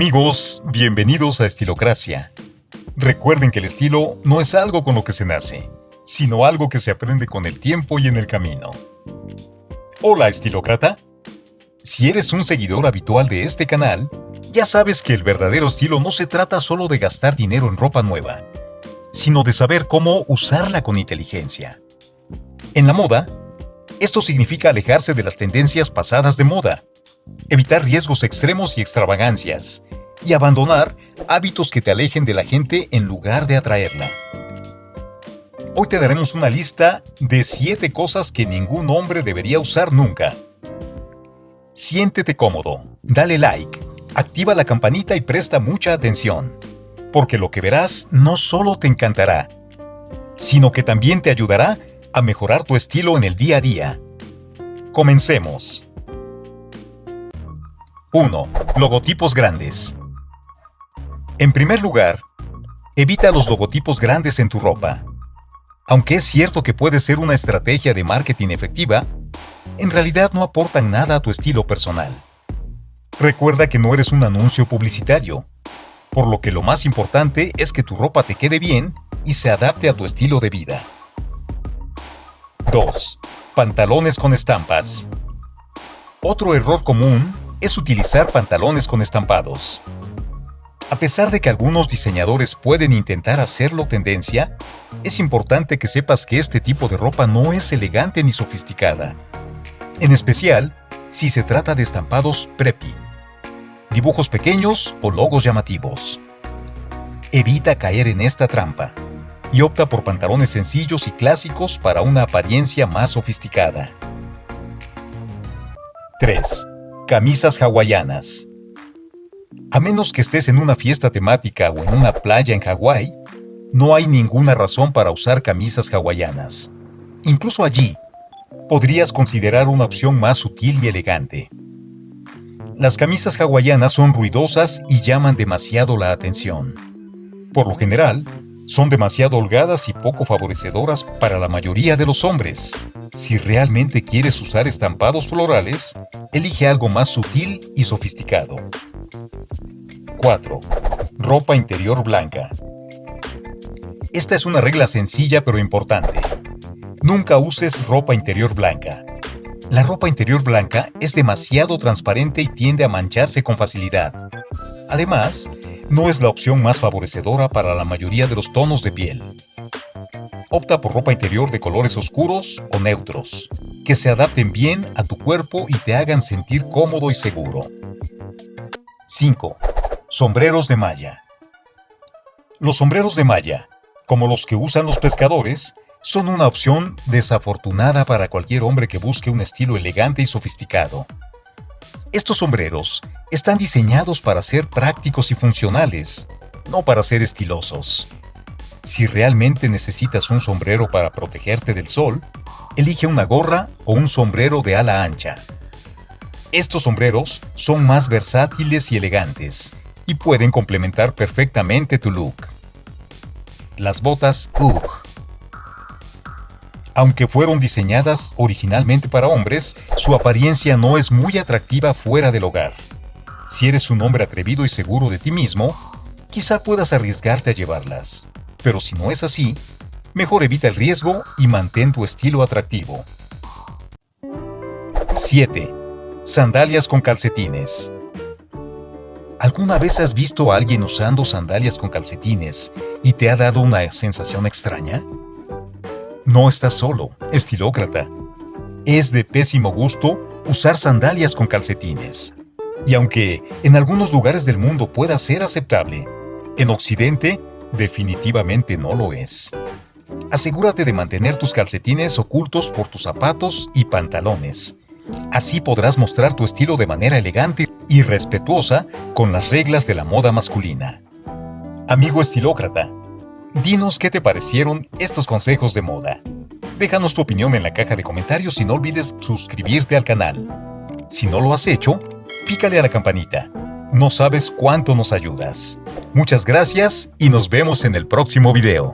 Amigos, bienvenidos a Estilocracia. Recuerden que el estilo no es algo con lo que se nace, sino algo que se aprende con el tiempo y en el camino. Hola, estilócrata. Si eres un seguidor habitual de este canal, ya sabes que el verdadero estilo no se trata solo de gastar dinero en ropa nueva, sino de saber cómo usarla con inteligencia. En la moda, esto significa alejarse de las tendencias pasadas de moda, evitar riesgos extremos y extravagancias, y abandonar hábitos que te alejen de la gente en lugar de atraerla. Hoy te daremos una lista de 7 cosas que ningún hombre debería usar nunca. Siéntete cómodo, dale like, activa la campanita y presta mucha atención, porque lo que verás no solo te encantará, sino que también te ayudará a mejorar tu estilo en el día a día. Comencemos. 1. Logotipos grandes. En primer lugar, evita los logotipos grandes en tu ropa. Aunque es cierto que puede ser una estrategia de marketing efectiva, en realidad no aportan nada a tu estilo personal. Recuerda que no eres un anuncio publicitario, por lo que lo más importante es que tu ropa te quede bien y se adapte a tu estilo de vida. 2. Pantalones con estampas. Otro error común es utilizar pantalones con estampados. A pesar de que algunos diseñadores pueden intentar hacerlo tendencia, es importante que sepas que este tipo de ropa no es elegante ni sofisticada. En especial, si se trata de estampados preppy, dibujos pequeños o logos llamativos. Evita caer en esta trampa y opta por pantalones sencillos y clásicos para una apariencia más sofisticada. 3. Camisas hawaianas. A menos que estés en una fiesta temática o en una playa en Hawái, no hay ninguna razón para usar camisas hawaianas. Incluso allí, podrías considerar una opción más sutil y elegante. Las camisas hawaianas son ruidosas y llaman demasiado la atención. Por lo general, son demasiado holgadas y poco favorecedoras para la mayoría de los hombres. Si realmente quieres usar estampados florales, elige algo más sutil y sofisticado. 4. Ropa interior blanca. Esta es una regla sencilla pero importante. Nunca uses ropa interior blanca. La ropa interior blanca es demasiado transparente y tiende a mancharse con facilidad. Además, no es la opción más favorecedora para la mayoría de los tonos de piel. Opta por ropa interior de colores oscuros o neutros, que se adapten bien a tu cuerpo y te hagan sentir cómodo y seguro. 5. Sombreros de malla. Los sombreros de malla, como los que usan los pescadores, son una opción desafortunada para cualquier hombre que busque un estilo elegante y sofisticado. Estos sombreros están diseñados para ser prácticos y funcionales, no para ser estilosos. Si realmente necesitas un sombrero para protegerte del sol, elige una gorra o un sombrero de ala ancha. Estos sombreros son más versátiles y elegantes y pueden complementar perfectamente tu look. Las botas UGG aunque fueron diseñadas originalmente para hombres, su apariencia no es muy atractiva fuera del hogar. Si eres un hombre atrevido y seguro de ti mismo, quizá puedas arriesgarte a llevarlas. Pero si no es así, mejor evita el riesgo y mantén tu estilo atractivo. 7. Sandalias con calcetines. ¿Alguna vez has visto a alguien usando sandalias con calcetines y te ha dado una sensación extraña? No estás solo, estilócrata. Es de pésimo gusto usar sandalias con calcetines. Y aunque en algunos lugares del mundo pueda ser aceptable, en Occidente definitivamente no lo es. Asegúrate de mantener tus calcetines ocultos por tus zapatos y pantalones. Así podrás mostrar tu estilo de manera elegante y respetuosa con las reglas de la moda masculina. Amigo estilócrata, Dinos qué te parecieron estos consejos de moda. Déjanos tu opinión en la caja de comentarios y no olvides suscribirte al canal. Si no lo has hecho, pícale a la campanita. No sabes cuánto nos ayudas. Muchas gracias y nos vemos en el próximo video.